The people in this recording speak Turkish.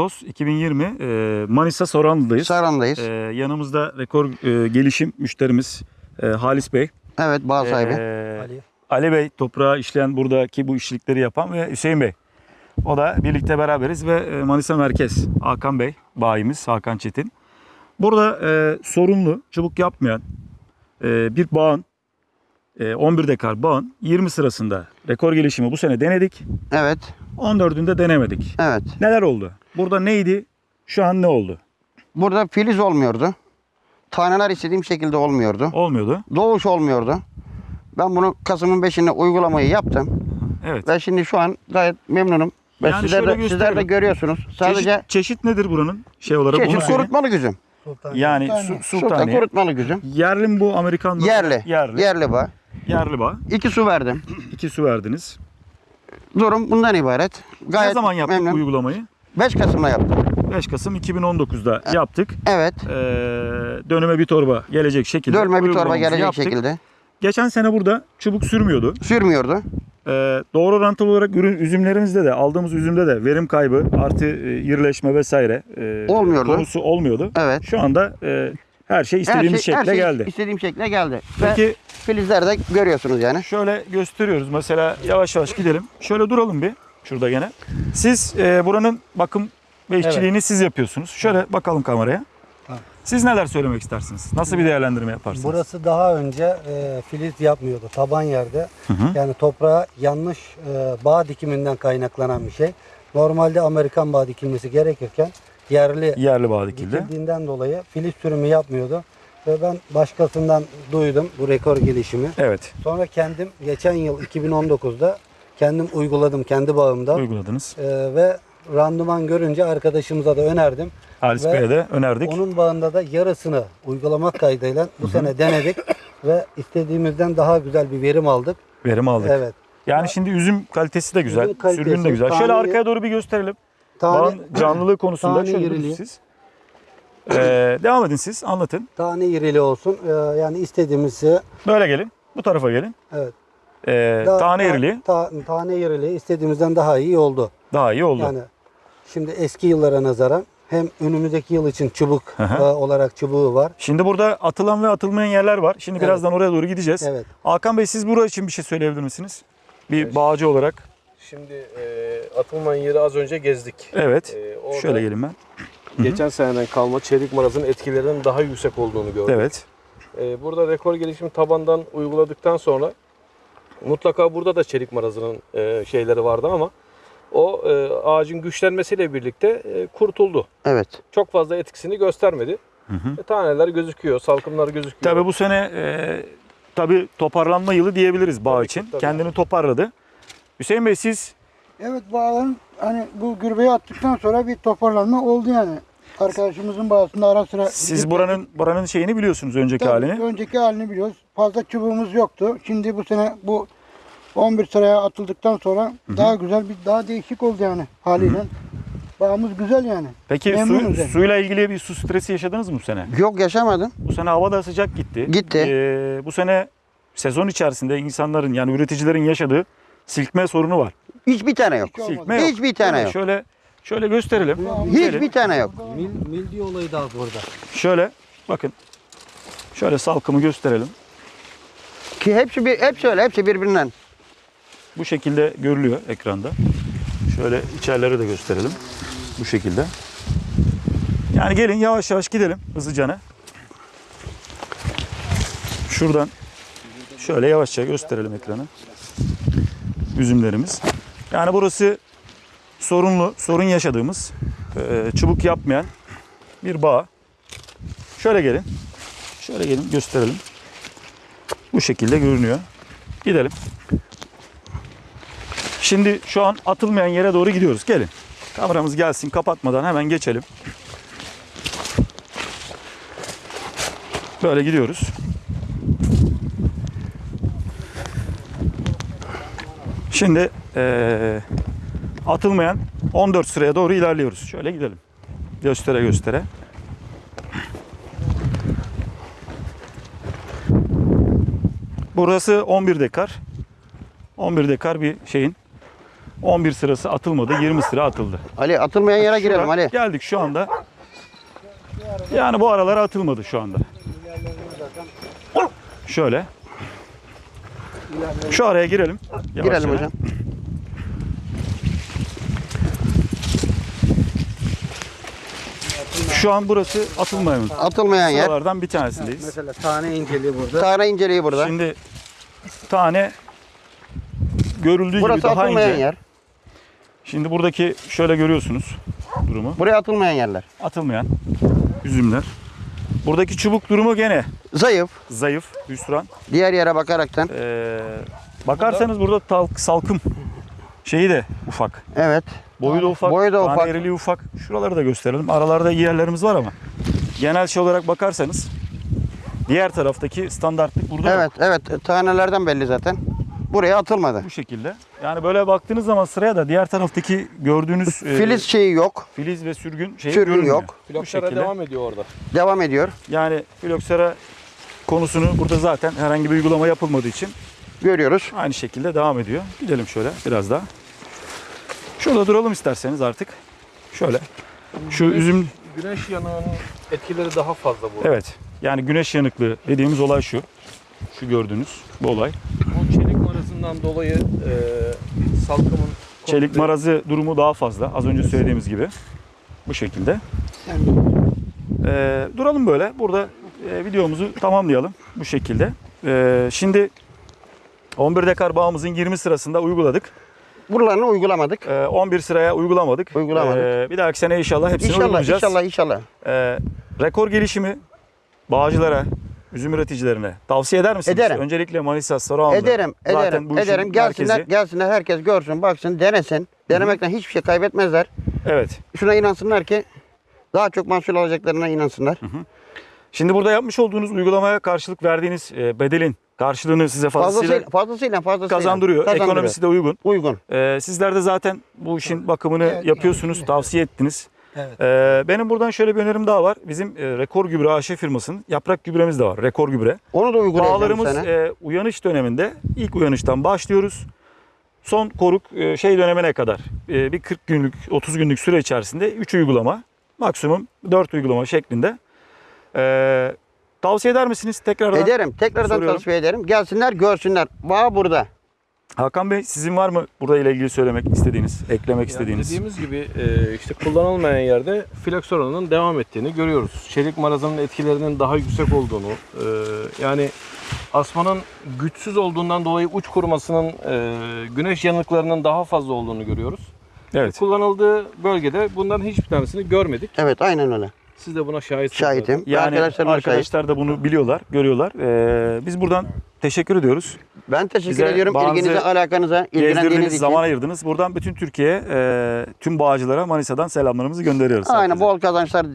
Ağustos 2020 e, Manisa Soranlı'dayız. Saran'dayız. E, yanımızda rekor e, gelişim müşterimiz e, Halis Bey. evet bağ sahibi. E, Ali. Ali Bey toprağı işleyen buradaki bu işçilikleri yapan ve Hüseyin Bey. O da birlikte beraberiz ve Manisa Merkez Hakan Bey bayimiz Hakan Çetin. Burada e, sorunlu çubuk yapmayan e, bir bağın 11 dekar bağın 20 sırasında rekor gelişimi bu sene denedik. Evet. 14'ünde denemedik. Evet. Neler oldu? Burada neydi? Şu an ne oldu? Burada filiz olmuyordu. Taneler istediğim şekilde olmuyordu. Olmuyordu. Doğuş olmuyordu. Ben bunu Kasım'ın 5'inde uygulamayı yaptım. Evet. Ve şimdi şu an gayet memnunum. Ve Yani sizler, de, sizler de görüyorsunuz. Sadece Çeşit, çeşit nedir buranın şey olarak? çeşit kurutmalı güzüm. Sultan. Yani Sultani. su, Sultan kurutmalı güzüm. Yerli mi bu Amerikan mı? Yerli. Yerli. Yerli bağ. Yerli bağ. İki su verdim. İki su verdiniz. Durum bundan ibaret. Gayet ne zaman yaptık memnun. uygulamayı? 5 Kasım'da yaptım. 5 Kasım 2019'da yaptık. Evet. Ee, dönüme bir torba gelecek şekilde. Dölme bir torba gelecek yaptık. şekilde. Geçen sene burada çubuk sürmüyordu. Sürmüyordu. Ee, doğru orantılı olarak ürün üzümlerimizde de aldığımız üzümde de verim kaybı artı e, irileşme vesaire e, Olmuyordu. konusu olmuyordu. Evet. Şu anda e, her şey Her istediğimiz şey, her şekle şey geldi. istediğim şekle geldi. Ve Peki filizler de görüyorsunuz yani. şöyle gösteriyoruz. Mesela yavaş yavaş gidelim. Şöyle duralım bir. Şurada gene. Siz e, buranın bakım ve işçiliğini siz yapıyorsunuz. Şöyle bakalım kameraya. Tamam. Siz neler söylemek istersiniz? Nasıl bir değerlendirme yaparsınız? Burası daha önce e, filiz yapmıyordu taban yerde. Hı hı. Yani toprağa yanlış e, bağ dikiminden kaynaklanan bir şey. Normalde Amerikan bağ dikilmesi gerekirken yerli Yerli bağ dikildi. dikildiğinden dolayı filiz sürümü yapmıyordu. Ve ben başkasından duydum bu rekor gelişimi. Evet. Sonra kendim geçen yıl 2019'da kendim uyguladım kendi bağımda. Uyguladınız. E, ve randıman görünce arkadaşımıza da önerdim. Halis Bey'e de önerdik. Onun bağında da yarısını uygulamak kaydıyla bu sene denedik ve istediğimizden daha güzel bir verim aldık. Verim aldık. Evet. Yani şimdi üzüm kalitesi de güzel. Kalitesi, sürgün de güzel. Şöyle arkaya doğru bir gösterelim. Tane, Bağın canlılığı konusunda tane şöyle durun iriliği. siz. Ee, devam edin siz. Anlatın. tane irili olsun. Ee, yani istediğimizi Böyle gelin. Bu tarafa gelin. evet. Ee, daha- tane daha- iriliği ta- tane irili istediğimizden daha iyi oldu. daha iyi oldu. Yani şimdi eski yıllara nazaran hem önümüzdeki yıl için çubuk Hı hı. e, olarak çubuğu var. Şimdi burada atılan ve atılmayan yerler var. Şimdi Evet. birazdan oraya doğru gideceğiz. Evet. Hakan Bey siz burası için bir şey söyleyebilir misiniz? Bir bağcı olarak. Şimdi e, atılmayan yeri az önce gezdik. Evet. E, orada Şöyle gelin ben. Geçen seneden kalma çelik marazın etkilerinin daha yüksek olduğunu gördük. Evet. E, burada rekor gelişimi tabandan uyguladıktan sonra mutlaka burada da çelik marazının e, şeyleri vardı ama o e, ağacın güçlenmesiyle birlikte e, kurtuldu. Evet. Çok fazla etkisini göstermedi. Hı hı. E, taneler gözüküyor, salkımlar gözüküyor. Tabii bu sene e, tabii toparlanma yılı diyebiliriz bağ Tabii ki, için. tabii. Kendini toparladı. Hüseyin Bey siz Evet bağların hani bu gübreyi attıktan sonra bir toparlanma oldu yani. Arkadaşımızın bağısında ara sıra... siz buranın buranın şeyini biliyorsunuz önceki Tabii, halini. Önceki halini biliyoruz. Fazla çubuğumuz yoktu. Şimdi bu sene bu 11 sıraya atıldıktan sonra daha güzel bir daha değişik oldu yani haliyle. Bağımız güzel yani. Peki su, yani. suyla ilgili bir su stresi yaşadınız mı bu sene? Yok yaşamadım. Bu sene hava da sıcak gitti. Gitti. Ee, bu sene sezon içerisinde insanların yani üreticilerin yaşadığı silkme sorunu var. Hiçbir tane yok. Silkme yok. Hiçbir tane Şöyle- yok. Şöyle şöyle gösterelim. Gelin. Hiçbir tane yok. Mil, mildi olayı da burada. Şöyle bakın. Şöyle salkımı gösterelim. Ki hepsi bir hepsi öyle. Hepsi birbirinden. Bu şekilde görülüyor ekranda. Şöyle içerileri de gösterelim. Bu şekilde. Yani gelin yavaş yavaş gidelim hızlıcana. Şuradan şöyle yavaşça gösterelim ekranı. Üzümlerimiz. Yani burası sorunlu, sorun yaşadığımız, e, çubuk yapmayan bir bağ. Şöyle gelin. Şöyle gelin gösterelim. Bu şekilde görünüyor. Gidelim. Şimdi şu an atılmayan yere doğru gidiyoruz. Gelin. Kameramız gelsin kapatmadan hemen geçelim. Böyle gidiyoruz. Şimdi eee, atılmayan 14 sıraya doğru ilerliyoruz. Şöyle gidelim. Göstere göstere. Burası 11 dekar. 11 dekar bir şeyin 11 sırası atılmadı. 20 sıra atıldı. Ali atılmayan yere Şura- girelim Ali. Geldik şu anda. Yani bu aralara atılmadı şu anda. Şöyle. Şu araya girelim. Yavaş Girelim yavaş. hocam. Şu an burası atılmayan Atılmayan yer. sıralardan bir tanesindeyiz. Mesela tane inceliği burada. Tane inceliği burada. Şimdi tane görüldüğü Burası gibi daha atılmayan ince. yer. Şimdi buradaki şöyle görüyorsunuz durumu. Buraya atılmayan yerler. Atılmayan üzümler. Buradaki çubuk durumu gene Zayıf. zayıf, hüsran. Diğer yere bakaraktan. Ee, bakarsanız burada talk, salkım şeyi de ufak. Evet. Boyu da ufak. Boyu da ufak. eriliği ufak. Şuraları da gösterelim. Aralarda iyi yerlerimiz var ama genel şey olarak bakarsanız diğer taraftaki standartlık burada yok. Evet, evet. Tanelerden belli zaten. Buraya atılmadı. bu şekilde. Yani böyle baktığınız zaman sıraya da diğer taraftaki gördüğünüz e, Filiz şeyi yok. filiz ve sürgün şeyi Sürgün görünmüyor. yok. Bu Floksera şekilde. devam ediyor orada. Devam ediyor. Yani filoksera konusunu burada zaten herhangi bir uygulama yapılmadığı için Görüyoruz. aynı şekilde devam ediyor. Gidelim şöyle biraz daha. Şurada duralım isterseniz artık. Şöyle. Şu üzüm Güneş yanığının etkileri daha fazla burada. evet. Yani güneş yanıklığı dediğimiz olay şu. Şu gördüğünüz bu olay. O çelik marazından dolayı e, salkımın Çelik marazı durumu daha fazla. Az önce söylediğimiz gibi. Bu şekilde. Ee, duralım böyle. Burada e, videomuzu tamamlayalım bu şekilde. Ee, şimdi 11 dekar bağımızın 20 sırasında uyguladık. Buralarını uygulamadık. Ee, 11 sıraya uygulamadık. Uygulamadık. Ee, bir dahaki sene inşallah hepsini İnşallah, uygulayacağız. inşallah, inşallah. Ee, rekor gelişimi bağcılara, üzüm üreticilerine tavsiye eder misiniz? Ederim. Öncelikle Manisa, Sarıhamza. Ederim, Zaten ederim, bu işin ederim. Gelsinler, merkezi. gelsinler, herkes görsün, baksın, denesin. Denemekten hiçbir şey kaybetmezler. Evet. Şuna inansınlar ki daha çok mahsul alacaklarına inansınlar. Şimdi burada yapmış olduğunuz uygulamaya karşılık verdiğiniz e, bedelin karşılığını size fazlasıyla Fazlasıyla, fazlasıyla, fazlasıyla. kazandırıyor. Kazandırıyor. Ekonomisi de uygun. Uygun. Ee, sizler de zaten bu işin bakımını Evet, yapıyorsunuz, tavsiye ettiniz. Evet. Ee, benim buradan şöyle bir önerim daha var. Bizim e, Rekor Gübre AŞ firmasının yaprak gübremiz de var. Rekor Gübre. Onu da uygulayacağım Bağlarımız e, uyanış döneminde ilk uyanıştan başlıyoruz. Son koruk e, şey dönemine kadar e, bir 40 günlük 30 günlük süre içerisinde 3 uygulama maksimum 4 uygulama şeklinde. E, tavsiye eder misiniz tekrardan? Ederim. Tekrardan Soruyorum. tavsiye ederim. Gelsinler, görsünler. Bağ burada. Hakan Bey sizin var mı burada ile ilgili söylemek istediğiniz, eklemek Yani istediğiniz? dediğimiz gibi e, işte kullanılmayan yerde floksoranın devam ettiğini görüyoruz. Çelik marazının etkilerinin daha yüksek olduğunu, e, yani asmanın güçsüz olduğundan dolayı uç kurumasının e, güneş yanıklarının daha fazla olduğunu görüyoruz. Evet. Kullanıldığı bölgede bunların hiçbir tanesini görmedik. Evet, aynen öyle. Siz de buna şahitsiniz. Şahitim. Yani Arkadaşlarım da şahit. arkadaşlar da bunu biliyorlar, görüyorlar. Ee, biz buradan teşekkür ediyoruz. Ben teşekkür Bize ediyorum ilginize, alakanıza, ilgilendiğiniz için. zaman ayırdınız. Buradan bütün Türkiye'ye, e, tüm bağcılara Manisa'dan selamlarımızı gönderiyoruz. Aynen herkese. bol kazançlar